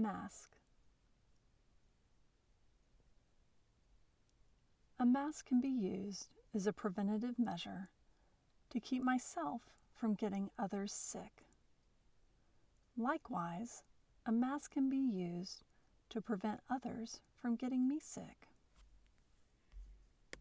Mask. A mask can be used as a preventative measure to keep myself from getting others sick. Likewise, a mask can be used to prevent others from getting me sick.